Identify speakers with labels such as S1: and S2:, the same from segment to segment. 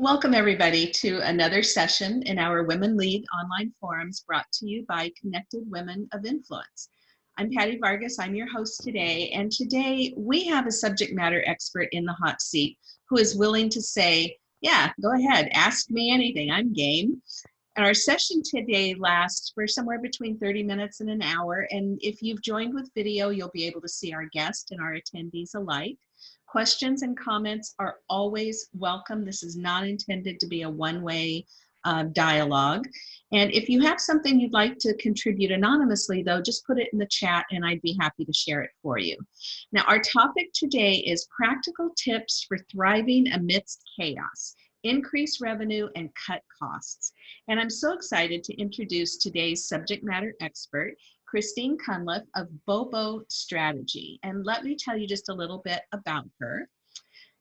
S1: Welcome everybody to another session in our Women Lead online forums brought to you by Connected Women of Influence. I'm Patty Vargas, I'm your host today, and today we have a subject matter expert in the hot seat who is willing to say, yeah, go ahead, ask me anything, I'm game. And our session today lasts for somewhere between 30 minutes and an hour, and if you've joined with video, you'll be able to see our guest and our attendees alike. Questions and comments are always welcome. This is not intended to be a one-way uh, dialogue. And if you have something you'd like to contribute anonymously though, just put it in the chat and I'd be happy to share it for you. Now our topic today is practical tips for thriving amidst chaos increase revenue and cut costs. And I'm so excited to introduce today's subject matter expert. Christine Cunliffe of Bobo Strategy. And let me tell you just a little bit about her.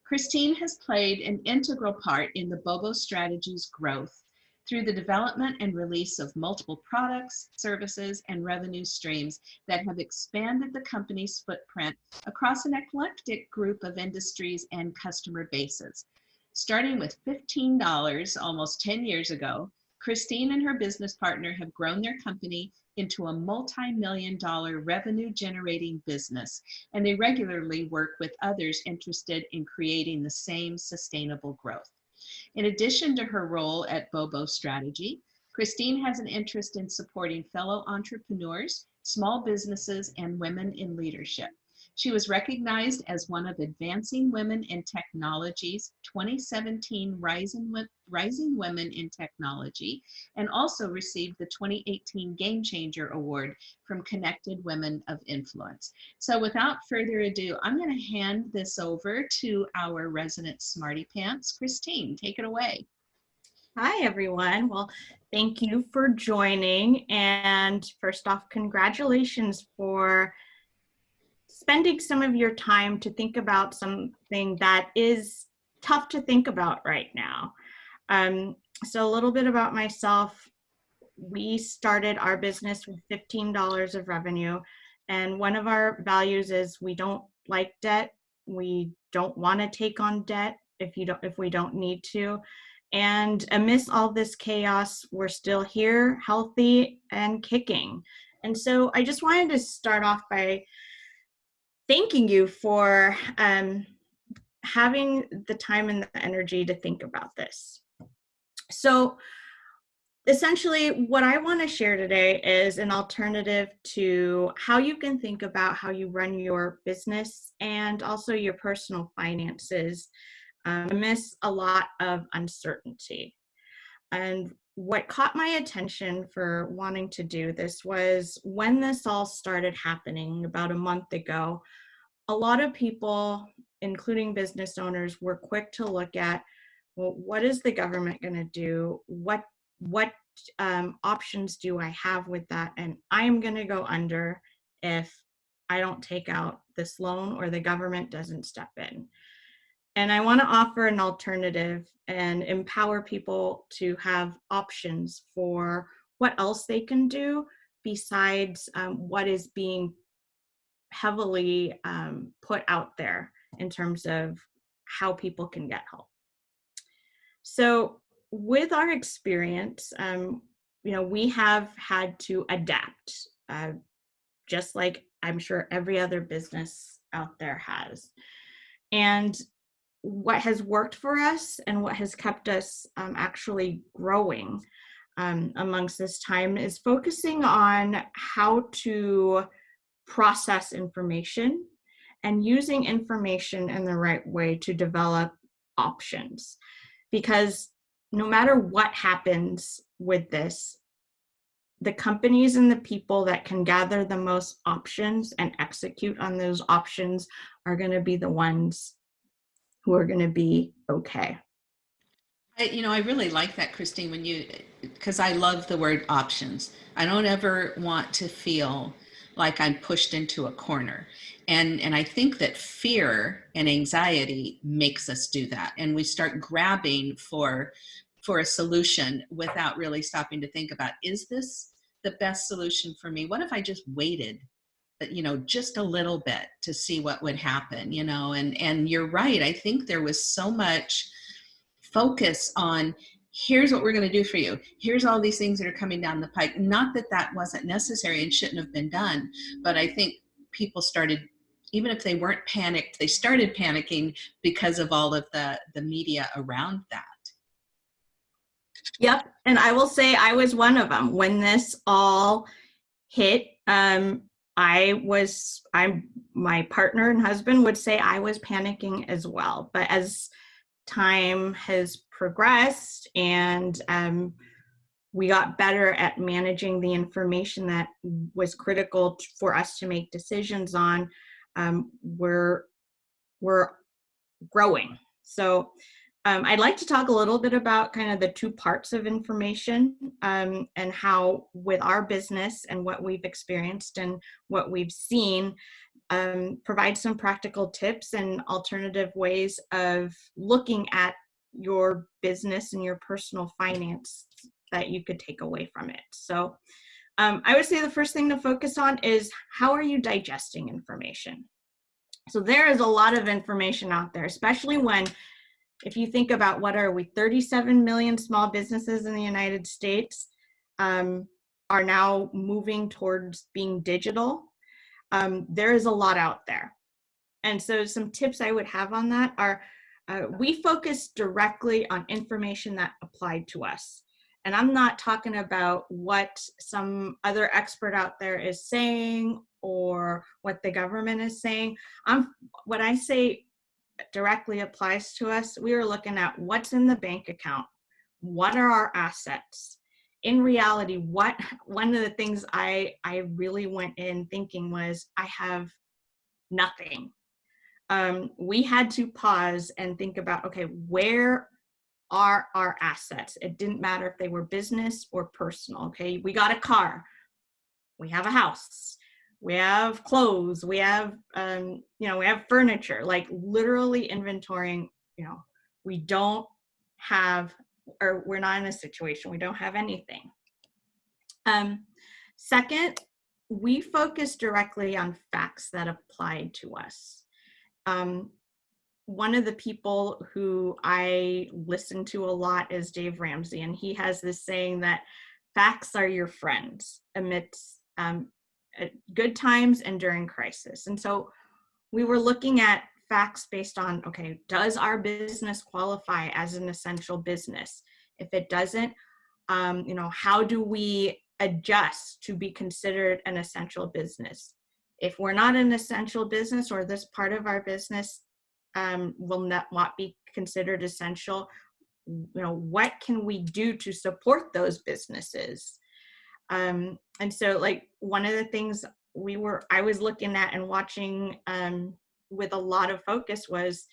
S1: Christine has played an integral part in the Bobo Strategy's growth through the development and release of multiple products, services, and revenue streams that have expanded the company's footprint across an eclectic group of industries and customer bases. Starting with $15 almost 10 years ago, Christine and her business partner have grown their company into a multi-million dollar revenue generating business, and they regularly work with others interested in creating the same sustainable growth. In addition to her role at Bobo Strategy, Christine has an interest in supporting fellow entrepreneurs, small businesses, and women in leadership. She was recognized as one of Advancing Women in Technology's 2017 Rising, Rising Women in Technology and also received the 2018 Game Changer Award from Connected Women of Influence. So without further ado, I'm going to hand this over to our resident Smarty Pants. Christine, take it away.
S2: Hi, everyone. Well, thank you for joining. And first off, congratulations for spending some of your time to think about something that is tough to think about right now. Um, so a little bit about myself. We started our business with $15 of revenue. And one of our values is we don't like debt. We don't want to take on debt if you don't if we don't need to. And amidst all this chaos, we're still here, healthy and kicking. And so I just wanted to start off by thanking you for um, having the time and the energy to think about this. So essentially what I want to share today is an alternative to how you can think about how you run your business and also your personal finances um, amidst a lot of uncertainty. And what caught my attention for wanting to do this was when this all started happening about a month ago, a lot of people, including business owners, were quick to look at, well, what is the government going to do? What, what um, options do I have with that? And I'm going to go under if I don't take out this loan or the government doesn't step in. And I want to offer an alternative and empower people to have options for what else they can do besides um, what is being heavily um, put out there in terms of how people can get help. So with our experience, um, you know, we have had to adapt, uh, just like I'm sure every other business out there has. And what has worked for us and what has kept us um, actually growing um, amongst this time is focusing on how to process information and using information in the right way to develop options. Because no matter what happens with this, the companies and the people that can gather the most options and execute on those options are going to be the ones who are going to be okay.
S1: I, you know, I really like that, Christine, when you, because I love the word options. I don't ever want to feel like I'm pushed into a corner. And, and I think that fear and anxiety makes us do that. And we start grabbing for, for a solution without really stopping to think about, is this the best solution for me? What if I just waited you know just a little bit to see what would happen you know and and you're right i think there was so much focus on here's what we're going to do for you. Here's all these things that are coming down the pike. Not that that wasn't necessary and shouldn't have been done, but I think people started, even if they weren't panicked, they started panicking because of all of the, the media around that.
S2: Yep. And I will say I was one of them when this all hit. Um, I was, I'm, my partner and husband would say I was panicking as well. But as time has progressed and um, we got better at managing the information that was critical for us to make decisions on, um, we're, we're growing. So um, I'd like to talk a little bit about kind of the two parts of information um, and how with our business and what we've experienced and what we've seen, um, provide some practical tips and alternative ways of looking at your business and your personal finance that you could take away from it. So um, I would say the first thing to focus on is how are you digesting information? So there is a lot of information out there, especially when if you think about what are we 37 million small businesses in the united states um, are now moving towards being digital um, there is a lot out there. And so some tips i would have on that are uh, we focus directly on information that applied to us. And i'm not talking about what some other expert out there is saying or what the government is saying. I'm what i say directly applies to us, we are looking at what's in the bank account, what are our assets. In reality, what one of the things I I really went in thinking was I have nothing. Um, we had to pause and think about okay, where are our assets? It didn't matter if they were business or personal. Okay, we got a car, we have a house, we have clothes, we have, um, you know, we have furniture, like literally inventorying, you know, we don't have, or we're not in a situation, we don't have anything. Um, second, we focus directly on facts that applied to us. Um, one of the people who I listen to a lot is Dave Ramsey, and he has this saying that facts are your friends amidst um, at good times and during crisis. And so we were looking at facts based on, okay, does our business qualify as an essential business? If it doesn't, um, you know, how do we adjust to be considered an essential business? If we're not an essential business or this part of our business um, will not, not be considered essential, you know, what can we do to support those businesses? Um, and so like one of the things we were, I was looking at and watching um, with a lot of focus was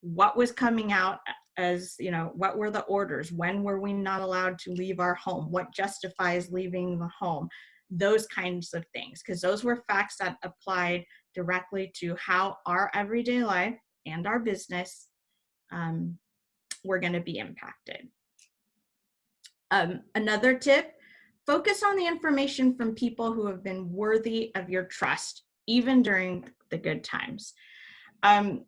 S2: what was coming out as, you know, what were the orders? When were we not allowed to leave our home? What justifies leaving the home? Those kinds of things, because those were facts that applied directly to how our everyday life and our business um, were going to be impacted. Um, another tip Focus on the information from people who have been worthy of your trust, even during the good times. Um,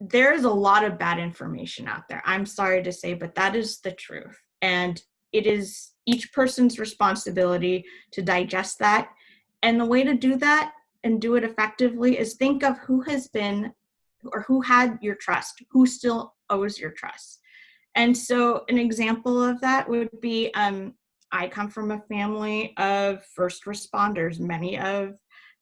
S2: there's a lot of bad information out there. I'm sorry to say, but that is the truth. And it is each person's responsibility to digest that. And the way to do that and do it effectively is think of who has been or who had your trust, who still owes your trust. And so an example of that would be um, I come from a family of first responders. Many of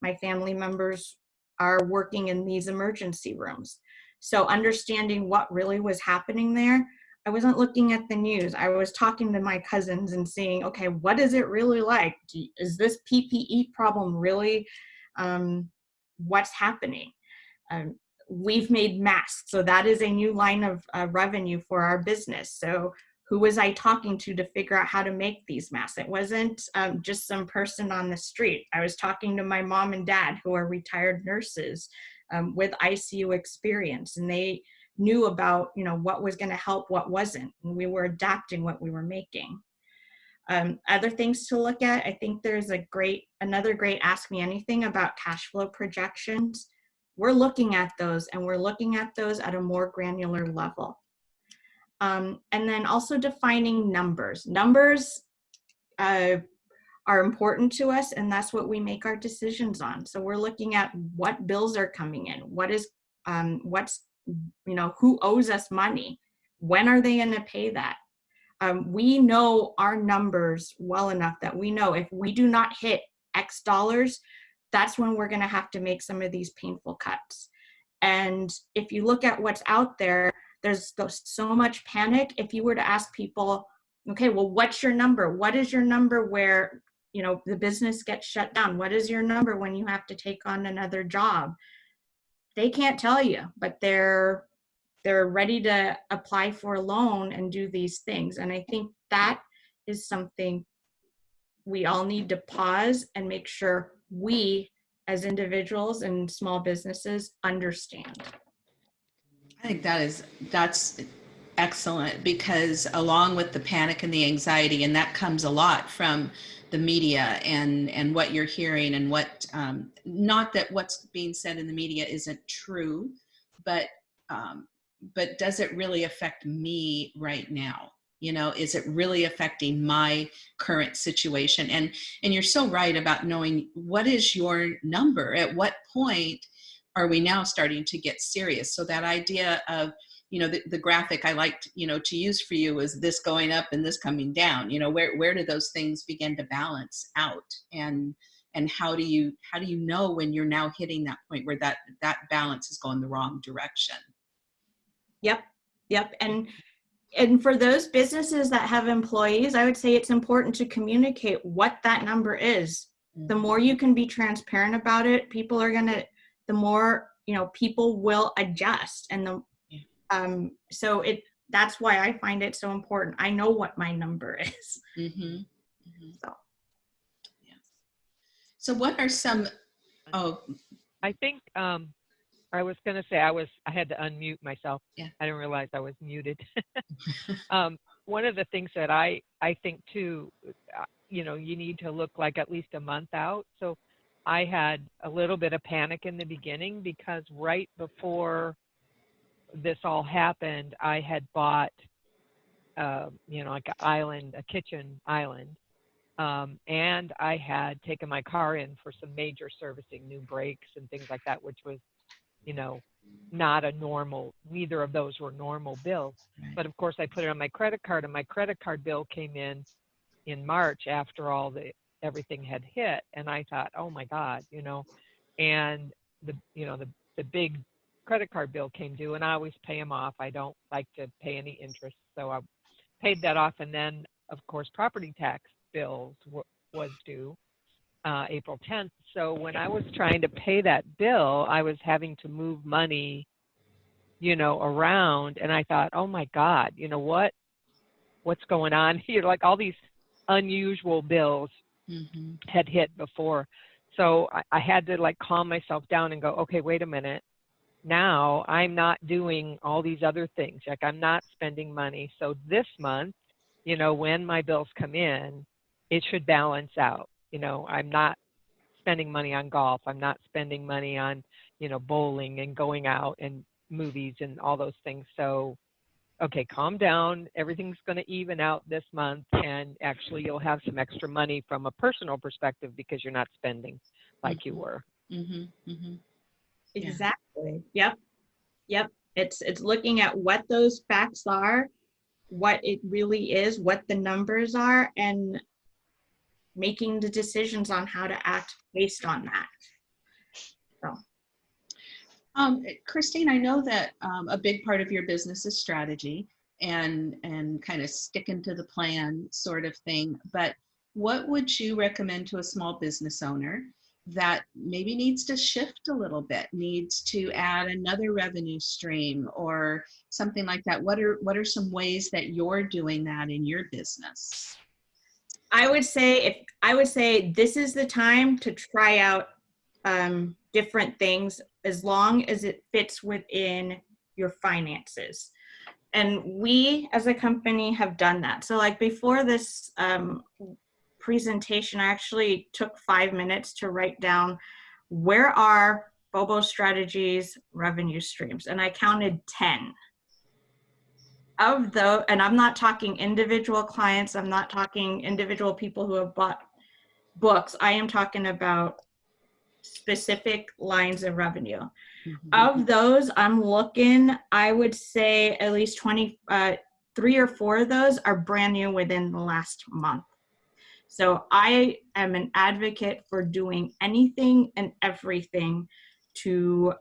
S2: my family members are working in these emergency rooms. So understanding what really was happening there, I wasn't looking at the news. I was talking to my cousins and seeing, okay, what is it really like? Is this PPE problem really um, what's happening? Um, we've made masks, so that is a new line of uh, revenue for our business. So who was I talking to to figure out how to make these masks? It wasn't um, just some person on the street. I was talking to my mom and dad who are retired nurses um, with ICU experience and they knew about you know what was going to help, what wasn't. And we were adapting what we were making. Um, other things to look at, I think there's a great, another great Ask Me Anything about cash flow projections. We're looking at those and we're looking at those at a more granular level. Um, and then also defining numbers. Numbers uh, are important to us and that's what we make our decisions on. So we're looking at what bills are coming in, what is, um, what's, you know, who owes us money, when are they gonna pay that? Um, we know our numbers well enough that we know if we do not hit X dollars, that's when we're gonna have to make some of these painful cuts. And if you look at what's out there, there's so much panic. If you were to ask people, okay, well, what's your number? What is your number where you know the business gets shut down what is your number when you have to take on another job they can't tell you but they're they're ready to apply for a loan and do these things and i think that is something we all need to pause and make sure we as individuals and small businesses understand
S1: i think that is that's excellent because along with the panic and the anxiety and that comes a lot from the media and and what you're hearing and what um, not that what's being said in the media isn't true but um, but does it really affect me right now? You know is it really affecting my current situation? And and you're so right about knowing what is your number at what point are we now starting to get serious so that idea of you know, the, the graphic I liked, you know, to use for you is this going up and this coming down, you know, where, where do those things begin to balance out? And, and how do you, how do you know when you're now hitting that point where that, that balance is going the wrong direction?
S2: Yep. Yep. And, and for those businesses that have employees, I would say it's important to communicate what that number is. The mm-hmm. more you can be transparent about it, people are going to, the more, you know, people will adjust and the, um, so it that's why I find it so important. I know what my number is. Mm-hmm. Mm-hmm.
S1: So, yes. So, what are some? Oh,
S3: I think um, I was going to say I was. I had to unmute myself.
S1: Yeah.
S3: I didn't realize I was muted. um, one of the things that I I think too, uh, you know, you need to look like at least a month out. So, I had a little bit of panic in the beginning because right before this all happened, I had bought, uh, you know, like an island, a kitchen island, um, and I had taken my car in for some major servicing, new brakes and things like that, which was, you know, not a normal. Neither of those were normal bills. But of course, I put it on my credit card, and my credit card bill came in in March after all the everything had hit, and I thought, oh my God, you know, and the you know the the big credit card bill came due and I always pay them off. I don't like to pay any interest. So I paid that off. And then, of course, property tax bills was due uh, April 10th. So when I was trying to pay that bill, I was having to move money, you know, around. And I thought, oh my God, you know what? What's going on here? Like all these unusual bills mm-hmm. had hit before. So I, I had to like calm myself down and go, okay, wait a minute now I'm not doing all these other things. Like I'm not spending money. So this month, you know, when my bills come in, it should balance out. You know, I'm not spending money on golf. I'm not spending money on, you know, bowling and going out and movies and all those things. So, okay, calm down. Everything's going to even out this month. And actually, you'll have some extra money from a personal perspective because you're not spending like mm-hmm. you were. Mm-hmm.
S2: Mm-hmm. Exactly. Yeah. Yep. Yep. It's it's looking at what those facts are, what it really is, what the numbers are, and making the decisions on how to act based on that. So.
S1: Um, Christine, I know that um, a big part of your business is strategy and and kind of sticking to the plan sort of thing. But what would you recommend to a small business owner that maybe needs to shift a little bit needs to add another revenue stream or something like that what are what are some ways that you're doing that in your business
S2: i would say if i would say this is the time to try out um, different things as long as it fits within your finances and we as a company have done that so like before this um, presentation, I actually took five minutes to write down where are Bobo Strategies revenue streams, and I counted 10. of though, and I'm not talking individual clients, I'm not talking individual people who have bought books. I am talking about specific lines of revenue. Of those, I'm looking, I would say at least 20, uh, three or four of those are brand new within the last month. So I am an advocate for doing anything and everything to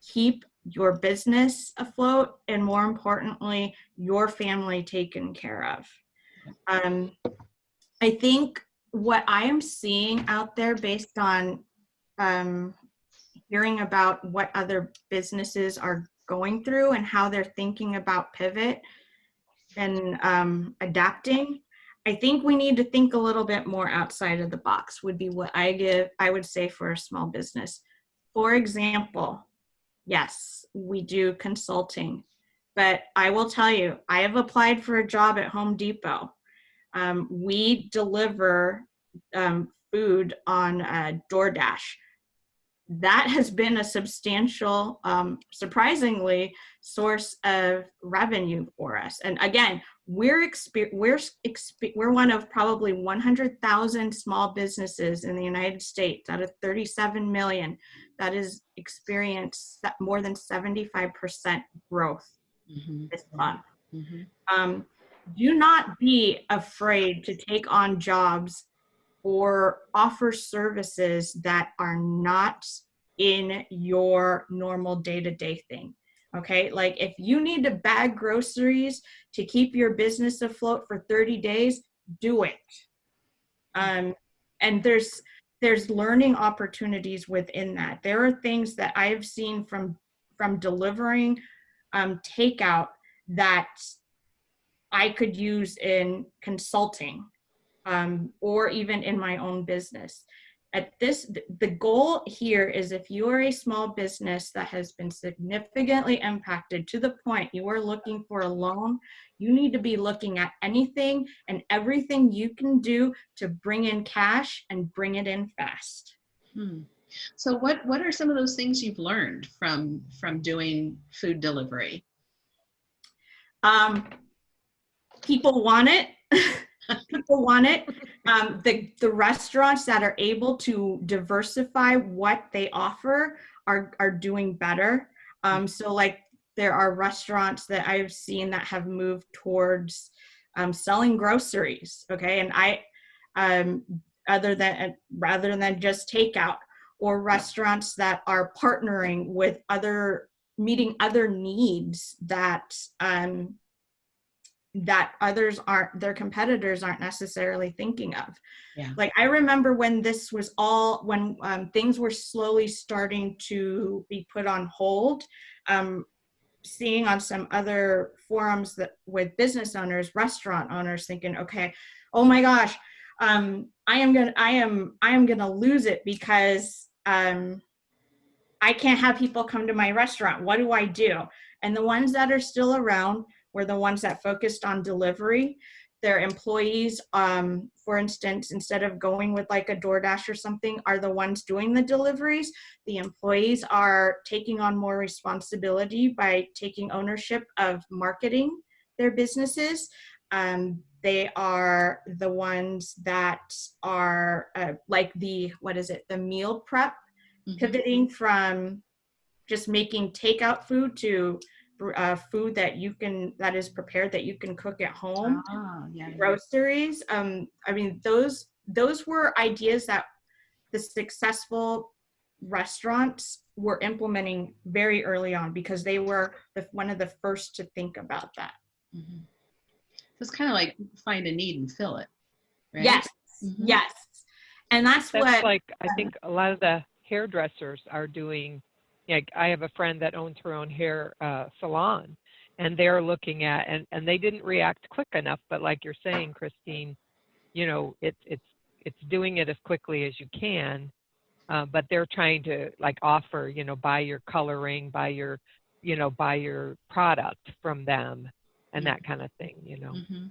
S2: keep your business afloat and more importantly, your family taken care of. Um, I think what I am seeing out there based on um, hearing about what other businesses are going through and how they're thinking about pivot and um, adapting. I think we need to think a little bit more outside of the box would be what I give, I would say for a small business. For example, yes, we do consulting, but I will tell you, I have applied for a job at Home Depot. Um, we deliver um, food on uh, DoorDash that has been a substantial, um, surprisingly, source of revenue for us. And again, we're exper- we're we're one of probably 100,000 small businesses in the United States out of 37 million that has experienced more than 75% growth
S1: Mhm,
S2: this month.
S1: mhm.
S2: Um, do not be afraid to take on jobs or offer services that are not in your normal day-to-day thing okay? Like if you need to bag groceries to keep your business afloat for 30 days do it. Um, and there's there's learning opportunities within that. There are things that i've seen from from delivering um, takeout that i could use in consulting um, or even in my own business. At this, the goal here is if you are a small business that has been significantly impacted to the point you are looking for a loan, you need to be looking at anything and everything you can do to bring in cash and bring it in fast.
S1: Hmm. So what what are some of those things you've learned from from doing food delivery?
S2: Um, people want it. people want it. Um, the the restaurants that are able to diversify what they offer are are doing better. Um, so like there are restaurants that I've seen that have moved towards um, selling groceries. Okay, and I um, other than rather than just takeout or restaurants that are partnering with other meeting other needs that um, that others aren't their competitors aren't necessarily thinking of.
S1: Yeah.
S2: like i remember when this was all when um, things were slowly starting to be put on hold um, seeing on some other forums that with business owners restaurant owners thinking okay oh my gosh um, i am gonna i am i am gonna lose it because um, i can't have people come to my restaurant. What do i do? And the ones that are still around were the ones that focused on delivery. Their employees, um, for instance, instead of going with like a DoorDash or something, are the ones doing the deliveries. The employees are taking on more responsibility by taking ownership of marketing their businesses. Um, they are the ones that are uh, like the, what is it, the meal prep,
S1: Mhm.
S2: pivoting from just making takeout food to uh, food that you can that is prepared that you can cook at home
S1: Ah, yeah. yeah.
S2: groceries um i mean those those were ideas that the successful restaurants were implementing very early on because they were the, one of the first to think about that
S1: Mhm. So it's kind of like find a need and fill it. Right?
S2: yes
S1: Mhm.
S2: yes and that's,
S3: That's
S2: what
S3: like I think a lot of the hairdressers are doing. Like I have a friend that owns her own hair uh, salon, and they're looking at and and they didn't react quick enough. But like you're saying, Christine, you know, it's it's it's doing it as quickly as you can. Uh, but they're trying to like offer, you know, buy your coloring, buy your, you know, buy your product from them, and that kind of thing, you know.
S1: Mhm.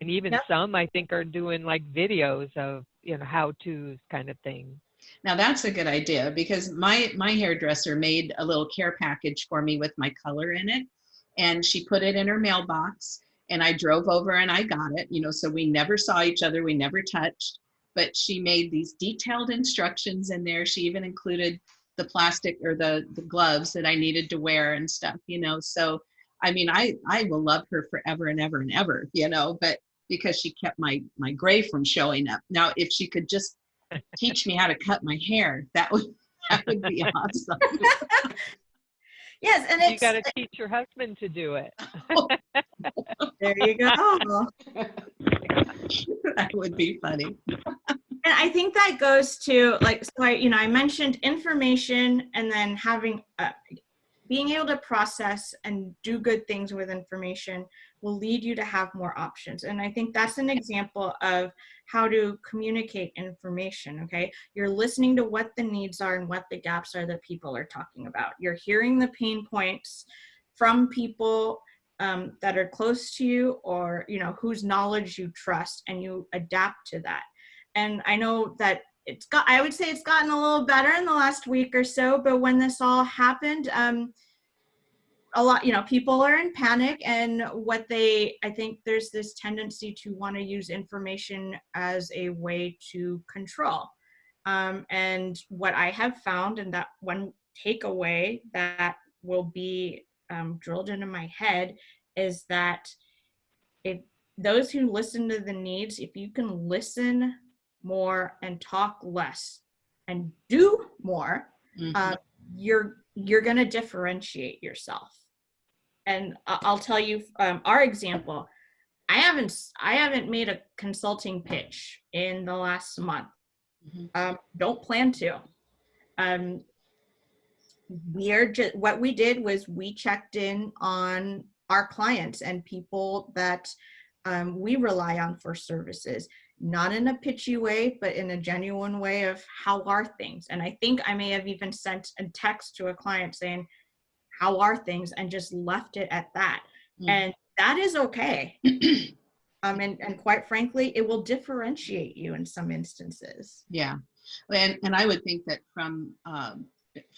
S3: And even
S2: Yep.
S3: some I think are doing like videos of you know how tos kind of thing.
S1: Now that's a good idea because my my hairdresser made a little care package for me with my color in it, and she put it in her mailbox and I drove over and I got it, you know, so we never saw each other, we never touched, but she made these detailed instructions in there. She even included the plastic or the, the gloves that I needed to wear and stuff, you know, so I mean, I, I will love her forever and ever and ever, you know, but because she kept my, my gray from showing up. Now, if she could just teach me how to cut my hair, that would, that would be awesome.
S2: Yes, and
S3: You got to teach your husband to do it.
S2: there you go.
S1: that would be funny.
S2: And I think that goes to like so I you know I mentioned information and then having uh, being able to process and do good things with information will lead you to have more options. And I think that's an example of how to communicate information. Okay, you're listening to what the needs are and what the gaps are that people are talking about. You're hearing the pain points from people um, that are close to you or you know whose knowledge you trust and you adapt to that and i know that it's got i would say it's gotten a little better in the last week or so but when this all happened um a lot you know people are in panic and what they i think there's this tendency to want to use information as a way to control um, and what i have found and that one takeaway that will be um, drilled into my head is that if those who listen to the needs if you can listen more and talk less and do more
S1: Mhm.
S2: um, you're you're going to differentiate yourself. And i'll tell you um, our example i haven't I haven't made a consulting pitch in the last month.
S1: Mhm.
S2: um, don't plan to. Um, we're just what we did was we checked in on our clients and people that um, we rely on for services not in a pitchy way but in a genuine way of how are things? And i think i may have even sent a text to a client saying how are things? and just left it at that.
S1: Mm.
S2: and that is okay. Um, and, and quite frankly it will differentiate you in some instances.
S1: Yeah, and and I would think that from um,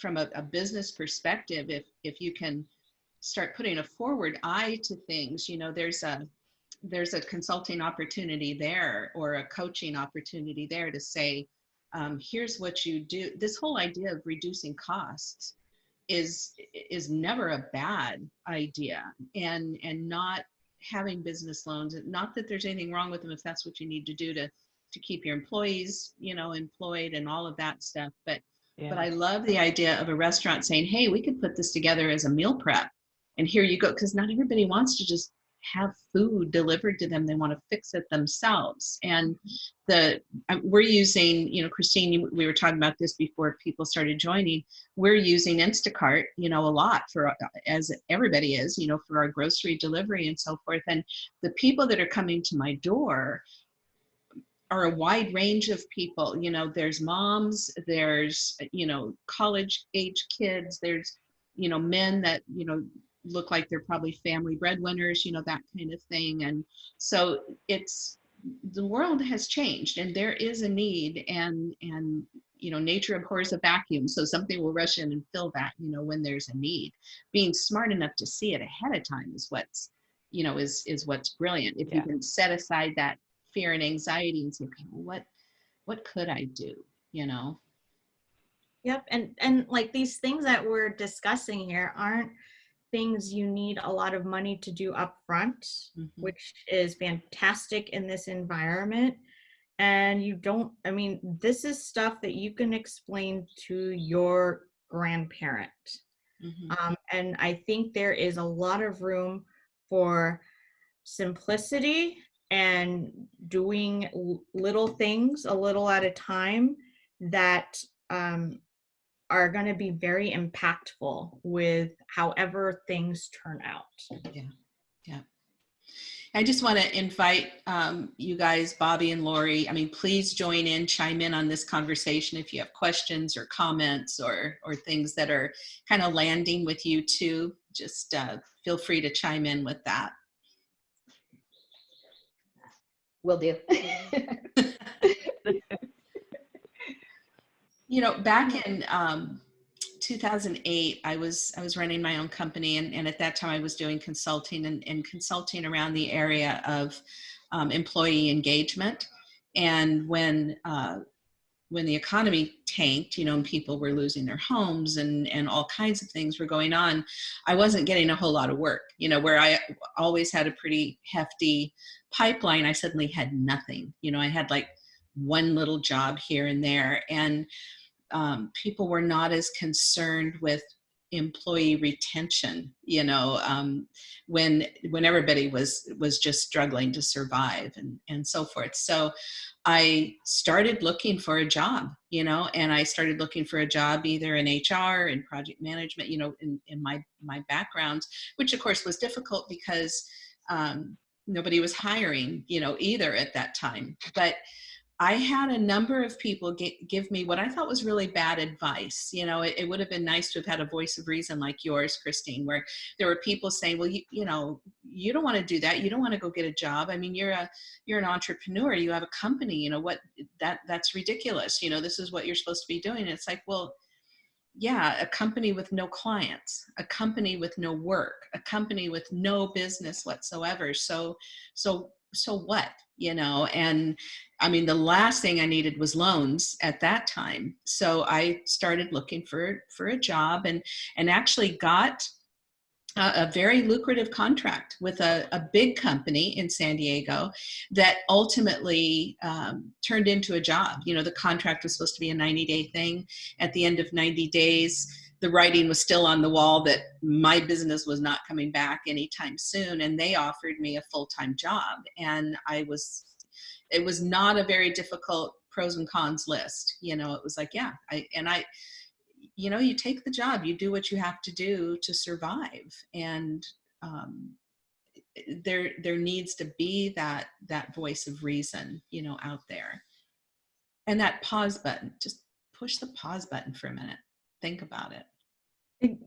S1: from a, a business perspective, if if you can start putting a forward eye to things, you know, there's a there's a consulting opportunity there or a coaching opportunity there to say, um, here's what you do. This whole idea of reducing costs is is never a bad idea, and and not having business loans. Not that there's anything wrong with them if that's what you need to do to to keep your employees, you know, employed and all of that stuff. But
S3: Yeah.
S1: but I love the idea of a restaurant saying, "Hey, we could put this together as a meal prep, and here you go," because not everybody wants to just have food delivered to them. They want to fix it themselves. And the we're using, you know, Christine, we were talking about this before people started joining. We're using Instacart, you know, a lot for as everybody is, you know, for our grocery delivery and so forth. And the people that are coming to my door are a wide range of people you know there's moms there's you know college age kids there's you know men that you know look like they're probably family breadwinners you know that kind of thing. And so it's the world has changed and there is a need and and you know nature abhors a vacuum. So something will rush in and fill that you know when there's a need. Being smart enough to see it ahead of time is what's you know is is what's brilliant. If you can set aside that fear and anxiety and say okay well, what what could i do? You know?
S2: Yep, and and like these things that we're discussing here aren't things you need a lot of money to do up front,
S1: Mhm.
S2: which is fantastic in this environment. And you don't, I mean, this is stuff that you can explain to your grandparent.
S1: Mhm.
S2: Um, and I think there is a lot of room for simplicity and doing little things a little at a time that um, are going to be very impactful with however things turn out. Yeah, yeah.
S1: I just want to invite um, you guys, Bobby and Lori. I mean, please join in, chime in on this conversation if you have questions or comments or or things that are kind of landing with you too. Just uh, feel free to chime in with that.
S4: Will do.
S1: You know, back in um, 2008, I was I was running my own company, and, and at that time I was doing consulting and, and consulting around the area of um, employee engagement. And when uh, when the economy tanked, you know, and people were losing their homes and and all kinds of things were going on, I wasn't getting a whole lot of work. You know, where I always had a pretty hefty pipeline, I suddenly had nothing. You know, I had like one little job here and there, and um, people were not as concerned with employee retention you know um, when when everybody was was just struggling to survive and and so forth. So i started looking for a job you know and i started looking for a job either in hr in project management you know in, in my my background which of course was difficult because um, nobody was hiring you know either at that time. But I had a number of people get, give me what I thought was really bad advice. You know, it, it, would have been nice to have had a voice of reason like yours, Christine, where there were people saying, well, you, you know, you don't want to do that. You don't want to go get a job. I mean, you're a, you're an entrepreneur, you have a company, you know, what that, that's ridiculous. You know, this is what you're supposed to be doing. And it's like, well, yeah, a company with no clients, a company with no work, a company with no business whatsoever. So, so, so what? you know and i mean the last thing i needed was loans at that time so i started looking for for a job and and actually got a, a very lucrative contract with a, a, big company in san diego that ultimately um, turned into a job you know the contract was supposed to be a 90 day thing at the end of 90 days the writing was still on the wall that my business was not coming back anytime soon and they offered me a full-time job. And i was it was not a very difficult pros and cons list you know it was like yeah i and i you know you take the job you do what you have to do to survive. And um, there there needs to be that that voice of reason you know out there. And that pause button just push the pause button for a minute think about it.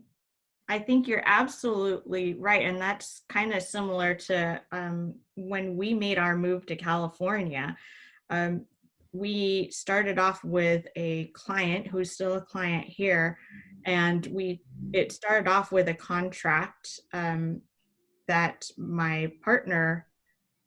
S2: I think you're absolutely right. And that's kind of similar to um, when we made our move to California. Um, we started off with a client who's still a client here. And we it started off with a contract um, that my partner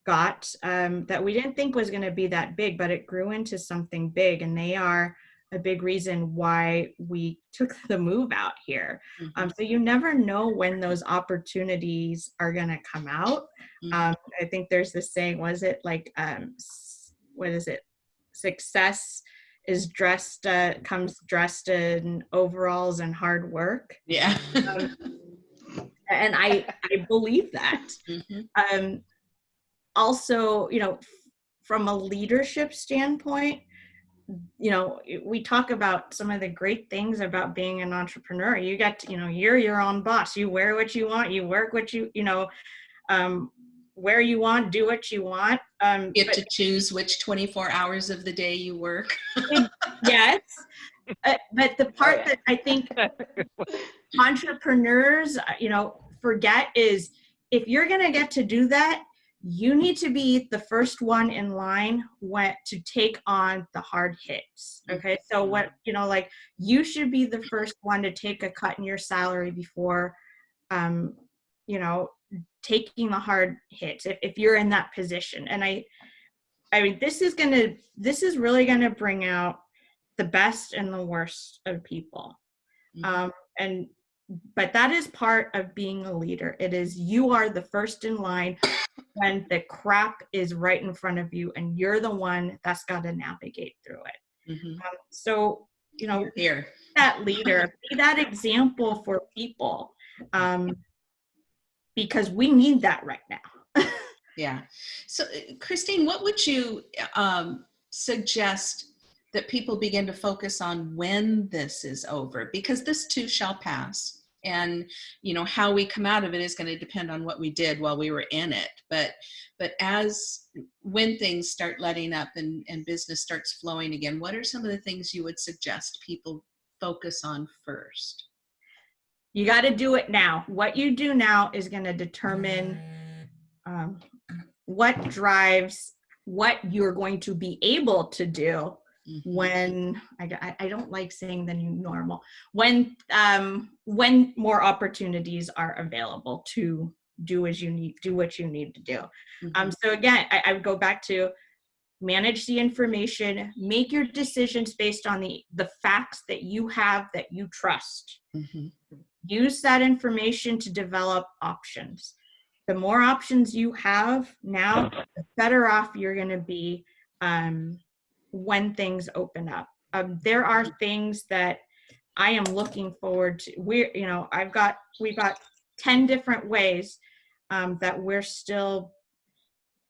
S2: got um, that we didn't think was going to be that big, but it grew into something big. And they are a big reason why we took the move out here. Mm-hmm. Um, so you never know when those opportunities are going to come out. Mm-hmm. Um, I think there's this saying, was it like, um, what is it? Success is dressed, uh, comes dressed in overalls and hard work.
S1: Yeah.
S2: Um, and I, I believe that. Mm-hmm. Um, also, you know, from a leadership standpoint, you know we talk about some of the great things about being an entrepreneur. You get to, you know you're your own boss. You wear what you want. You work what you you know um, where you want do what you want um,
S1: you have but, to choose which 24 hours of the day you work.
S2: Yes. Uh, but the part that i think entrepreneurs uh, you know forget is if you're going to get to do that you need to be the first one in line what to take on the hard hits okay so mm-hmm. what you know like you should be the first one to take a cut in your salary before um you know taking the hard hits if, if you're in that position and i i mean this is gonna this is really gonna bring out the best and the worst of people mm-hmm. um and but that is part of being a leader it is you are the first in line when the crap is right in front of you and you're the one that's got to navigate through it. Mm-hmm. Um, so, you know,
S1: here
S2: that leader, be that example for people um, because we need that right now.
S1: yeah. So, uh, Christine, what would you um, suggest that people begin to focus on when this is over? Because this too shall pass. And you know how we come out of it is going to depend on what we did while we were in it. But but as when things start letting up and and business starts flowing again what are some of the things you would suggest people focus on first?
S2: You got to do it now. What you do now is going to determine um, what drives what you're going to be able to do
S1: Mhm.
S2: when I, I- don't like saying the new normal when um when more opportunities are available to do as you need do what you need to do um
S1: Mhm.
S2: so again I, I would go back to manage the information make your decisions based on the the facts that you have that you trust
S1: Mhm.
S2: use that information to develop options. The more options you have now, the better off you're going to be um, when things open up. Um, there are things that I am looking forward to. We're, you know, I've got, we've got 10 different ways um, that we're still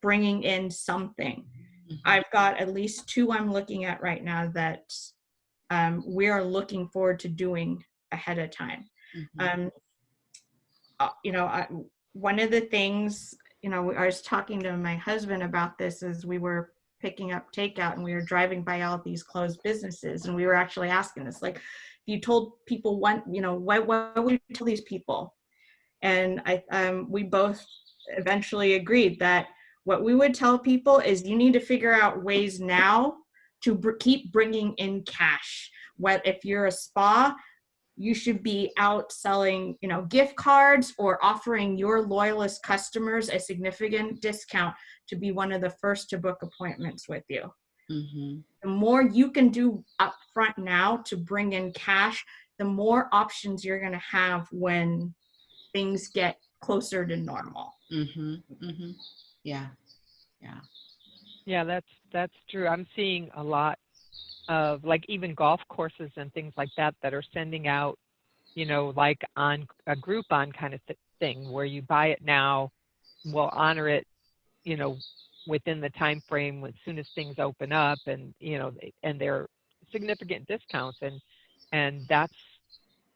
S2: bringing in something.
S1: Mhm.
S2: I've got at least two I'm looking at right now that um, we are looking forward to doing ahead of time
S1: Mhm.
S2: um uh, you know I, one of the things you know i was talking to my husband about this as we were picking up takeout and we were driving by all these closed businesses and we were actually asking this like if you told people one you know what what would you tell these people? And i um we both eventually agreed that what we would tell people is you need to figure out ways now to br- keep bringing in cash. What if you're a spa you should be out selling you know gift cards or offering your loyalist customers a significant discount to be one of the first to book appointments with you
S1: Mhm.
S2: the more you can do up front now to bring in cash the more options you're going to have when things get closer to normal
S1: Mm-hmm. Mm-hmm. Yeah. Yeah.
S3: Yeah, that's that's true. I'm seeing a lot of like even golf courses and things like that that are sending out, you know, like on a Groupon kind of th- thing where you buy it now, we'll honor it, you know, within the time frame as soon as things open up, and you know, and they're significant discounts, and and that's,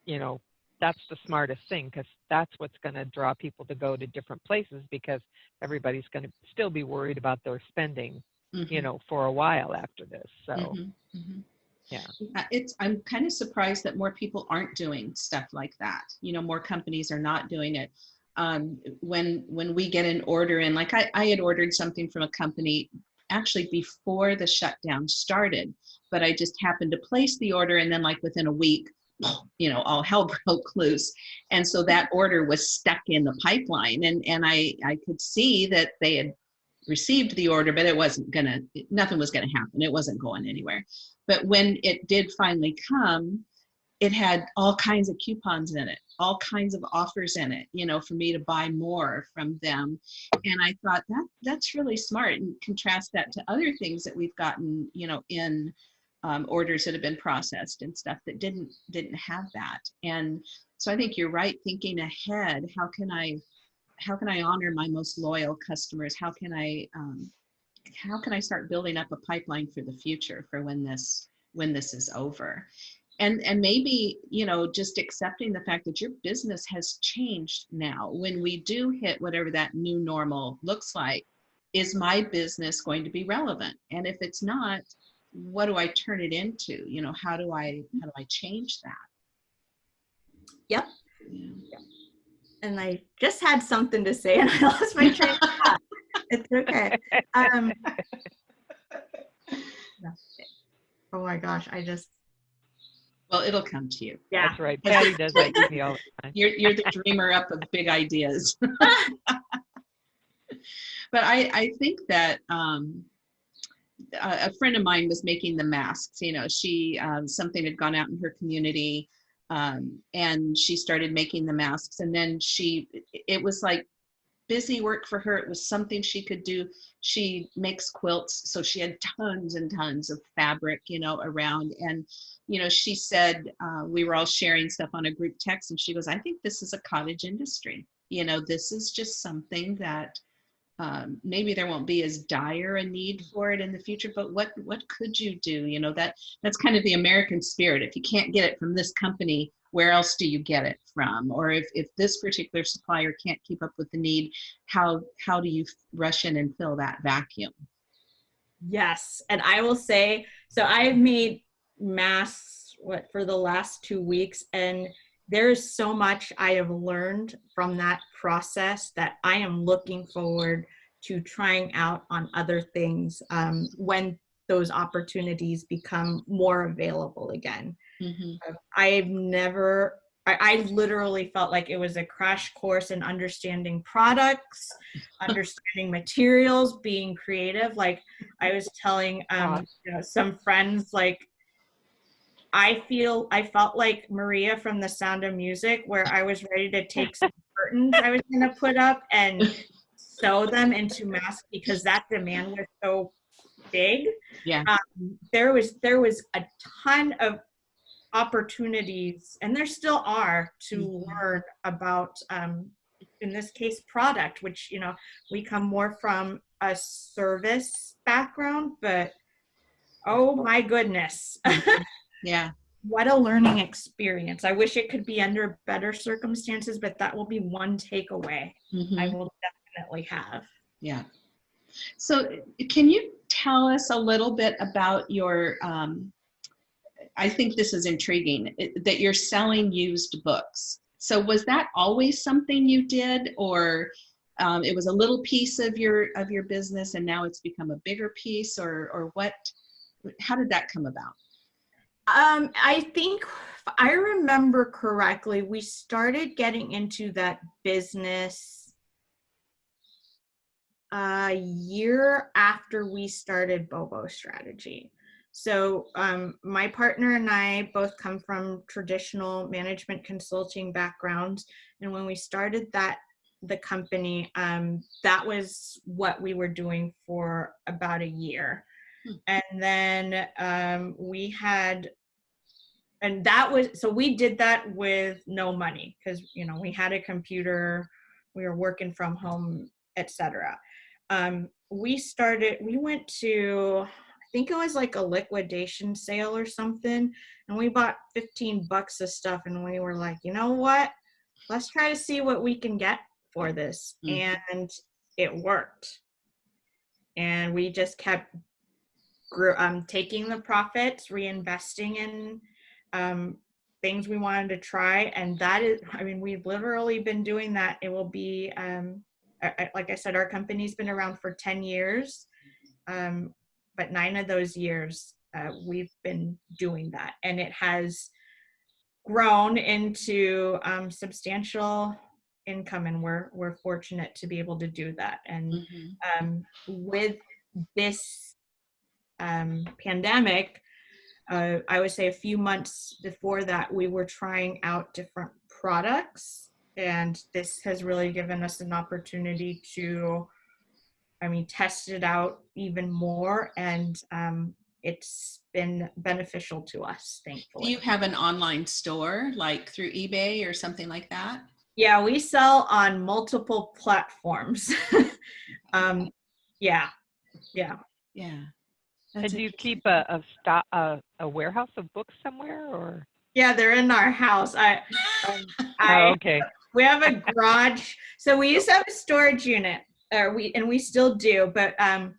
S3: you know, that's the smartest thing because that's what's going to draw people to go to different places because everybody's going to still be worried about their spending you
S1: Mhm.
S3: know, for a while after this. So
S1: Mhm. Mhm.
S3: Yeah.
S1: It's, I'm kind of surprised that more people aren't doing stuff like that. You know, more companies are not doing it. Um, when, when we get an order in, like I, I had ordered something from a company actually before the shutdown started, but I just happened to place the order and then like within a week, you know, all hell broke loose. And so that order was stuck in the pipeline and, and I, I could see that they had received the order, but it wasn't gonna, nothing was gonna happen. It wasn't going anywhere. But when it did finally come, it had all kinds of coupons in it, all kinds of offers in it, you know, for me to buy more from them. And I thought that that's really smart and contrast that to other things that we've gotten, you know, in um, orders that have been processed and stuff that didn't didn't have that. And so I think you're right, thinking ahead, how can I how can I honor my most loyal customers? How can I um, how can I start building up a pipeline for the future for when this when this is over? And and maybe you know just accepting the fact that your business has changed now. When we do hit whatever that new normal looks like, is my business going to be relevant? And if it's not, what do I turn it into? You know, how do I how do I change that?
S2: Yep.
S1: Yeah.
S2: and I just had something to say and I lost my train of thought. It's okay. Um, oh my gosh, I just
S1: Well, it'll come to you.
S2: yeah.
S3: that's right. Patty does that to me all the time.
S1: You're you're the dreamer up of big ideas. but I I think that um, a, a friend of mine was making the masks. You know, she um, something had gone out in her community, um, and she started making the masks. And then she it was like busy work for her. It was something she could do. She makes quilts, so she had tons and tons of fabric, you know, around. And you know, she said uh, we were all sharing stuff on a group text, and she goes, "I think this is a cottage industry. You know, this is just something that." Um, maybe there won't be as dire a need for it in the future, but what what could you do? You know that that's kind of the American spirit. If you can't get it from this company, where else do you get it from? Or if, if this particular supplier can't keep up with the need, how how do you rush in and fill that vacuum?
S2: Yes, and I will say so. I've made masks what for the last two weeks, and there is so much I have learned from that process that I am looking forward to trying out on other things um, when those opportunities become more available again.
S1: Mhm.
S2: I've never, I, I literally felt like it was a crash course in understanding products, understanding materials, being creative. Like I was telling um, you know, some friends, like I feel, I felt like Maria from The Sound of Music, where I was ready to take some curtains I was going to put up and sew them into masks because that demand was so big
S1: Yeah.
S2: um, there was there was a ton of opportunities and there still are to
S1: Mhm.
S2: learn about um, in this case product which you know we come more from a service background but oh my goodness
S1: Yeah.
S2: what a learning experience i wish it could be under better circumstances but that will be one takeaway
S1: Mhm.
S2: i will definitely have
S1: Yeah. So can you tell us a little bit about your, um, I think this is intriguing, it- that you're selling used books. So was that always something you did or um, it was a little piece of your of your business and now it's become a bigger piece or or what how did that come about?
S2: Um, I think if I remember correctly, we started getting into that business a year after we started Bobo Strategy. So um, my partner and I both come from traditional management consulting backgrounds, and when we started that the company, um, that was what we were doing for about a year,
S1: Hmm.
S2: and then um, we had and that was so we did that with no money because you know we had a computer we were working from home etc um, we started we went to i think it was like a liquidation sale or something and we bought 15 bucks of stuff and we were like you know what? Let's try to see what we can get for this.
S1: Mhm.
S2: and it worked. And we just kept grew, um, taking the profits reinvesting in um, things we wanted to try and that is i mean we've literally been doing that. It will be um, I, like i said our company's been around for 10 years um, but nine of those years uh, we've been doing that. And it has grown into um, substantial income and we're we're fortunate to be able to do that. And
S1: Mhm.
S2: um, with this um, pandemic, uh, I would say a few months before that, we were trying out different products. And this has really given us an opportunity to, I mean, test it out even more. And um, it's been beneficial to us, thankfully.
S1: Do you have an online store like through eBay or something like that?
S2: Yeah, we sell on multiple platforms. um, yeah, yeah.
S1: Yeah.
S3: And
S1: That's
S3: do you keep a a, sto- a a warehouse of books somewhere or?
S2: Yeah, they're in our house. I, um,
S3: Oh, okay.
S2: we have a garage. So we used to have a storage unit, or we and we still do. But um,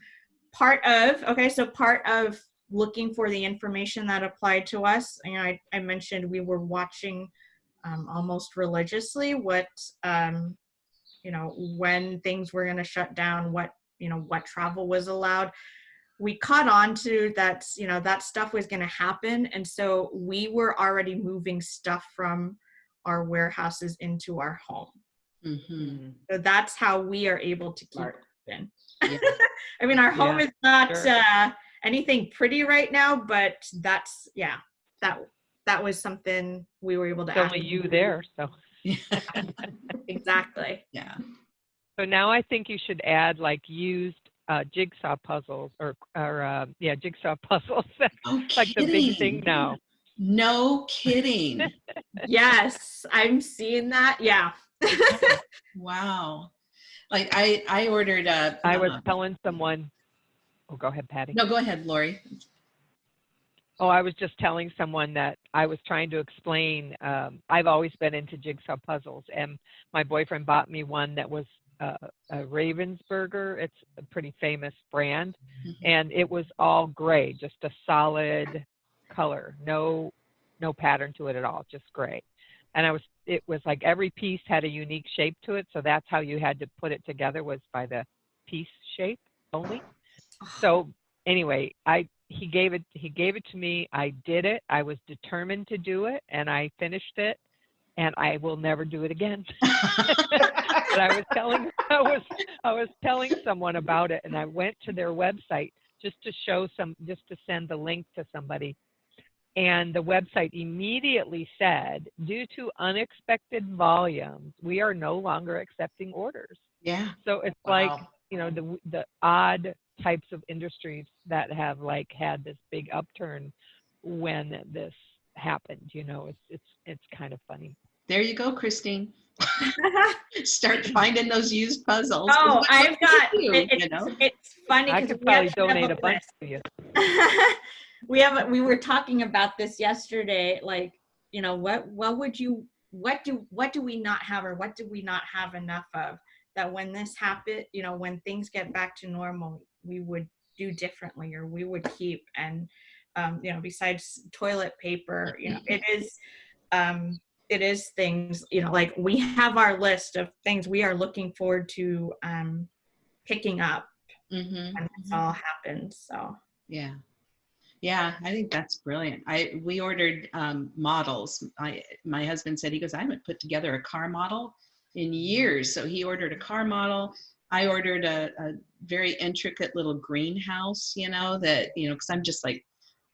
S2: part of okay, so part of looking for the information that applied to us, you know, I, I mentioned we were watching um, almost religiously what um, you know when things were going to shut down, what you know what travel was allowed. We caught on to that, you know, that stuff was going to happen, and so we were already moving stuff from our warehouses into our home.
S1: Mhm.
S2: So that's how we are able to keep
S1: Smart.
S2: open.
S1: Yeah.
S2: I mean, our home
S3: Yeah,
S2: is not
S3: sure.
S2: uh, anything pretty right now, but that's yeah, that that was something we were able to.
S3: It's only
S2: act-
S3: you there, so.
S2: Exactly.
S1: yeah.
S3: So now I think you should add like used uh, jigsaw puzzles or or uh, yeah jigsaw puzzles. That's like the big thing
S1: kidding.
S3: now.
S1: No kidding.
S2: Yes, I'm seeing that. Yeah.
S1: wow. Like I, I ordered a.
S3: I was
S1: uh,
S3: telling someone. Oh, go ahead, Patty.
S1: no, go ahead, Lori.
S3: Oh, I was just telling someone that I was trying to explain. Um, I've always been into jigsaw puzzles, and my boyfriend bought me one that was uh, a Ravensburger. It's a pretty famous brand,
S1: Mhm.
S3: and it was all gray, just a solid color, no no pattern to it at all, just gray. And I was it was like every piece had a unique shape to it, so that's how you had to put it together was by the piece shape only. So anyway, I he gave it he gave it to me. I did it. I was determined to do it, and I finished it. And I will never do it again. but I was telling I was I was telling someone about it, and I went to their website just to show some just to send the link to somebody. And the website immediately said, due to unexpected volumes, we are no longer accepting orders.
S1: Yeah.
S3: So it's like you know the the odd types of industries that have like had this big upturn when this happened. You know, it's it's it's kind of funny.
S1: There you go, Christine. Start finding those used puzzles.
S2: oh,
S1: what- what
S2: I've
S1: do
S2: got.
S1: you do,
S2: it-
S1: you
S2: it's,
S1: know?
S2: it's funny
S3: I could
S2: we
S3: probably donate a bunch to you.
S2: we have we were talking about this yesterday like you know what what would you what do what do we not have or what do we not have enough of that when this happen you know when things get back to normal we would do differently or we would keep and um you know besides toilet paper you know it is um it is things you know like we have our list of things we are looking forward to um picking up
S1: Mhm.
S2: when this all happens so
S1: Yeah. Yeah, I think that's brilliant. I we ordered um, models. I my husband said he goes, I haven't put together a car model in years. So he ordered a car model. I ordered a, a very intricate little greenhouse, you know, that, you know, because I'm just like,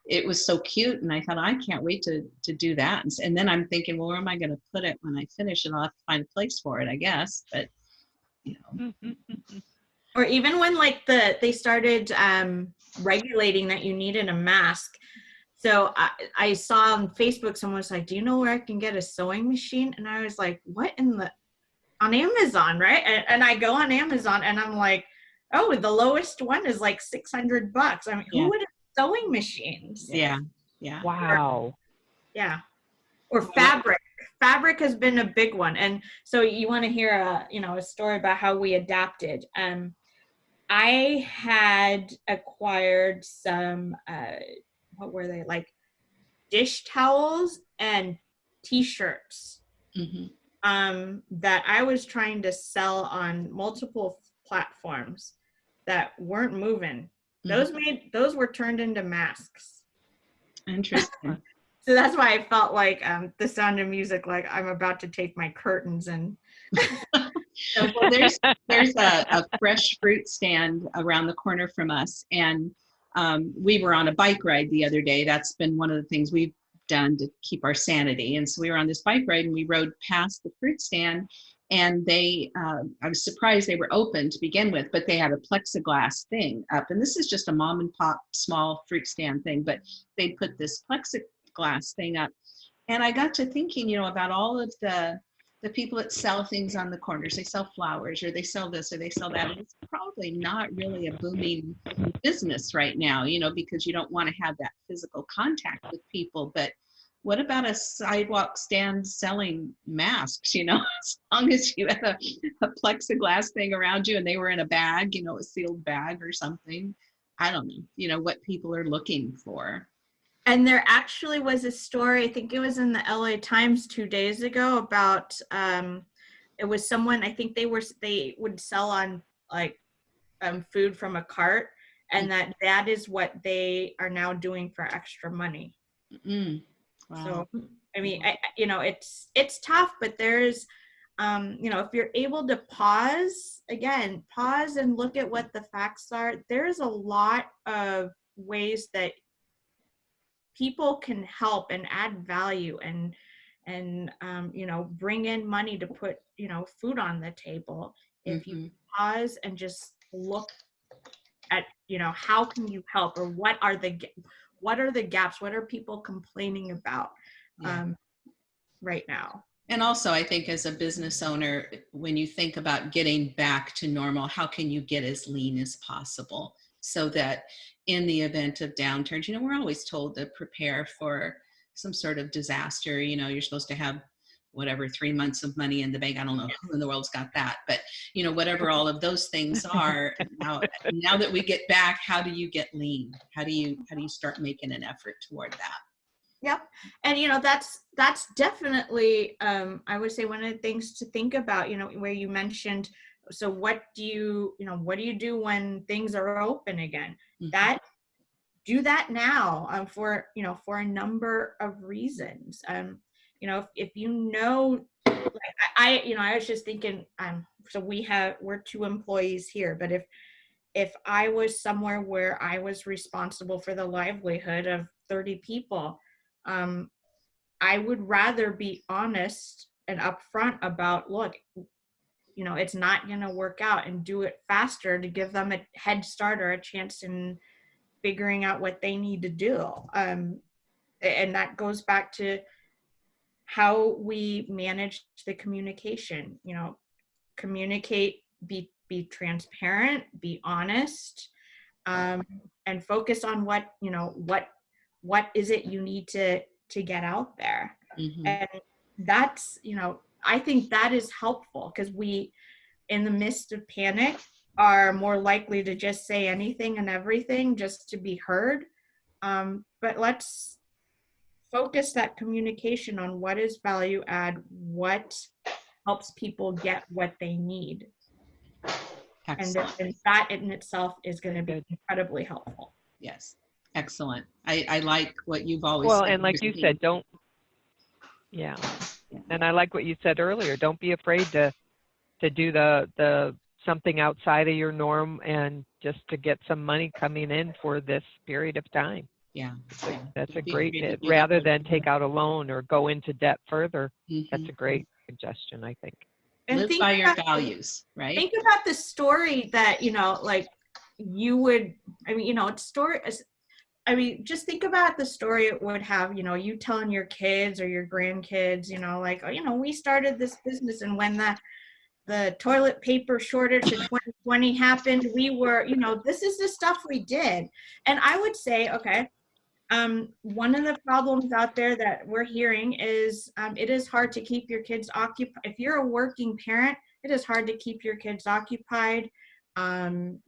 S1: it was so cute. And I thought, I can't wait to to do that. And, and then I'm thinking, well, where am I going to put it when I finish it? I'll have to find a place for it, I guess. But you know,
S2: or even when like the they started um regulating that you needed a mask so I, I saw on facebook someone was like do you know where i can get a sewing machine and i was like what in the on amazon right and, and i go on amazon and i'm like oh the lowest one is like 600 bucks i mean
S1: Yeah.
S2: who would have sewing machines.
S1: Yeah, yeah.
S3: wow.
S2: yeah. Or fabric. Fabric has been a big one. And so you want to hear a you know a story about how we adapted. Um i had acquired some uh what were they? Like dish towels and t-shirts
S1: hmm
S2: um that i was trying to sell on multiple platforms that weren't moving those made those were turned into masks
S1: Interesting.
S2: so that's why I felt like um, the sound of music, like I'm about to take my curtains and.
S1: well, there's there's a, a fresh fruit stand around the corner from us, and um, we were on a bike ride the other day. That's been one of the things we've done to keep our sanity. And so we were on this bike ride, and we rode past the fruit stand, and they uh, I was surprised they were open to begin with, but they had a plexiglass thing up, and this is just a mom and pop small fruit stand thing, but they put this plexiglass thing up, and I got to thinking, you know, about all of the the people that sell things on the corners. They sell flowers or they sell this or they sell that and it's probably not really a booming business right now you know because you don't want to have that physical contact with people but what about a sidewalk stand selling masks you know as long as you had a, a plexiglass thing around you and they were in a bag you know a sealed bag or something i don't know you know what people are looking for
S2: And there actually was a story, I think it was in the LA Times two days ago about um it was someone I think they were they would sell on like um food from a cart and that that is what they are now doing for extra money.
S1: mm. Wow.
S2: So I mean, I, you know, it's it's tough, but there's, um, you know, if you're able to pause again, pause and look at what the facts are. There's a lot of ways that people can help and add value and and um, you know bring in money to put you know food on the table if you
S1: Mhm.
S2: pause and just look at you know how can you help or what are the what are the gaps what are people complaining about
S1: Yeah.
S2: um, right now
S1: And also, I think as a business owner, when you think about getting back to normal, how can you get as lean as possible so that in the event of downturns, you know, we're always told to prepare for some sort of disaster. You know, you're supposed to have whatever three months of money in the bank. I don't know who in the world's got that, but you know, whatever all of those things are. now, now that we get back, how do you get lean? How do you how do you start making an effort toward that?
S2: Yep. And you know, that's that's definitely um I would say one of the things to think about, you know, where you mentioned so what do you, you know, what do you do when things are open again?
S1: Mhm.
S2: That do that now um, for you know for a number of reasons um, you know if, if you know like I, you know i was just thinking um so we have we're two employees here but if if i was somewhere where i was responsible for the livelihood of 30 people um i would rather be honest and upfront about look you know it's not going to work out and do it faster to give them a head start or a chance in figuring out what they need to do. Um and that goes back to how we manage the communication you know communicate be be transparent be honest um, and focus on what you know what what is it you need to to get out there
S1: Mhm.
S2: and that's you know i think that is helpful because we in the midst of panic are more likely to just say anything and everything just to be heard um, but let's focus that communication on what is value add what helps people get what they need and,
S1: Excellent.
S2: and that in itself is going to be incredibly helpful
S1: Yes. Excellent. I, I like what you've always
S3: Well,
S1: said,
S3: and like you
S1: Christine.
S3: said, don't, yeah.
S1: Yeah.
S3: And I like what you said earlier. Don't be afraid to, to do the, the, something outside of your norm and just to get some money coming in for this period of time.
S1: Yeah. yeah.
S3: That's a
S1: Don't be
S3: great,
S1: afraid
S3: it- rather than take out a loan or go into debt further. That's
S1: Mhm.
S3: a great suggestion, I think.
S2: and
S1: Live
S2: think
S1: by your
S2: about-
S1: values, right?
S2: think about the story that you know like you would i mean you know it's story is- i mean just think about the story it would have you know you telling your kids or your grandkids you know like oh you know we started this business and when the the toilet paper shortage in 2020 happened we were you know this is the stuff we did and i would say okay um, one of the problems out there that we're hearing is um, it is hard to keep your kids occupied if you're a working parent it is hard to keep your kids occupied um,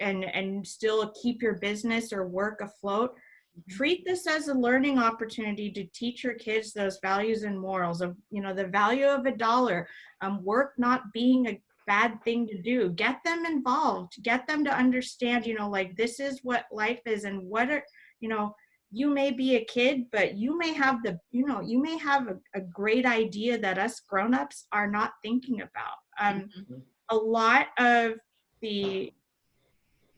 S2: and and still keep your business or work afloat. Treat this as a learning opportunity to teach your kids those values and morals of you know the value of a dollar um, work not being a bad thing to do. Get them involved. Get them to understand you know like this is what life is and what are you know you may be a kid but you may have the you know you may have a, a great idea that us grown-ups are not thinking about um,
S1: Mhm.
S2: a lot of the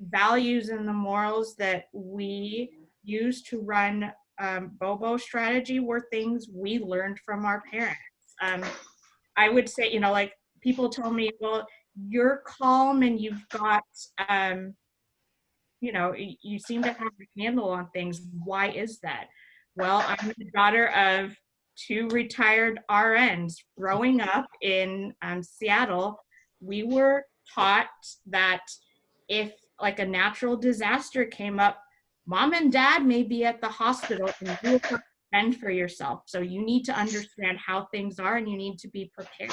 S2: values and the morals that we use to run um, Bobo strategy were things we learned from our parents. Um, I would say, you know, like people tell me, well, you're calm and you've got, um, you know, you seem to have a handle on things. Why is that? Well, I'm the daughter of two retired RNs. Growing up in um, Seattle, we were taught that if like a natural disaster came up, mom and dad may be at the hospital and you have to fend for yourself. So you need to understand how things are and you need to be prepared.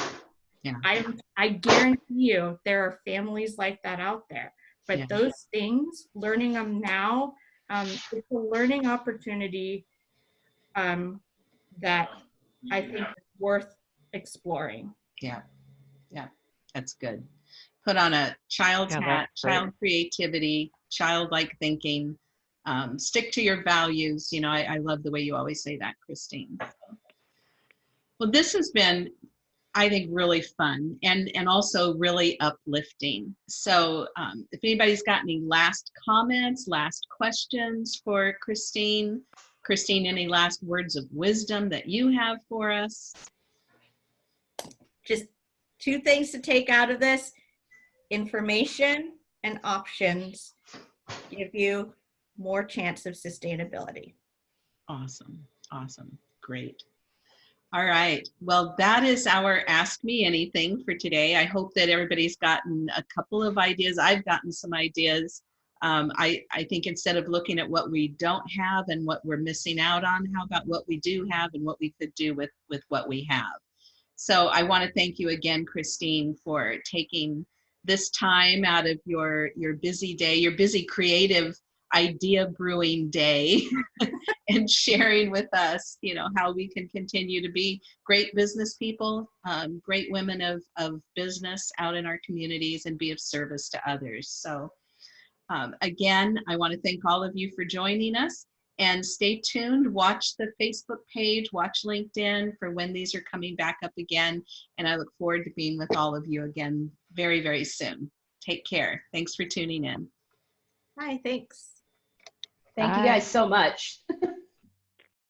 S1: Yeah.
S2: I I guarantee you there are families like that out there. But
S1: Yeah.
S2: those things, learning them now, um, it's a learning opportunity um, that I think is worth exploring.
S1: Yeah. Yeah. That's good. Put on a child's
S3: Yeah,
S1: hat,
S3: that's great.
S1: child creativity, childlike thinking. Um, stick to your values. You know, I, I love the way you always say that, Christine. Well, this has been, I think, really fun and and also really uplifting. So, um, if anybody's got any last comments, last questions for Christine, Christine, any last words of wisdom that you have for us?
S2: just two things to take out of this information and options give you more chance of sustainability
S1: Awesome. Awesome. Great. All right. Well, that is our Ask Me Anything for today. I hope that everybody's gotten a couple of ideas. I've gotten some ideas. Um, I, I think instead of looking at what we don't have and what we're missing out on, how about what we do have and what we could do with, with what we have? So I want to thank you again, Christine, for taking this time out of your, your busy day, your busy creative idea brewing day and sharing with us, you know, how we can continue to be great business people, um, great women of, of business out in our communities and be of service to others. So Um, again, I want to thank all of you for joining us and stay tuned. Watch the Facebook page, watch LinkedIn for when these are coming back up again. And I look forward to being with all of you again very, very soon. Take care. Thanks for tuning in.
S2: Hi, thanks.
S4: Thank
S3: Bye.
S4: you guys so much.